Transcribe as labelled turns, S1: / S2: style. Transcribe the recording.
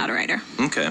S1: not a writer.
S2: Okay.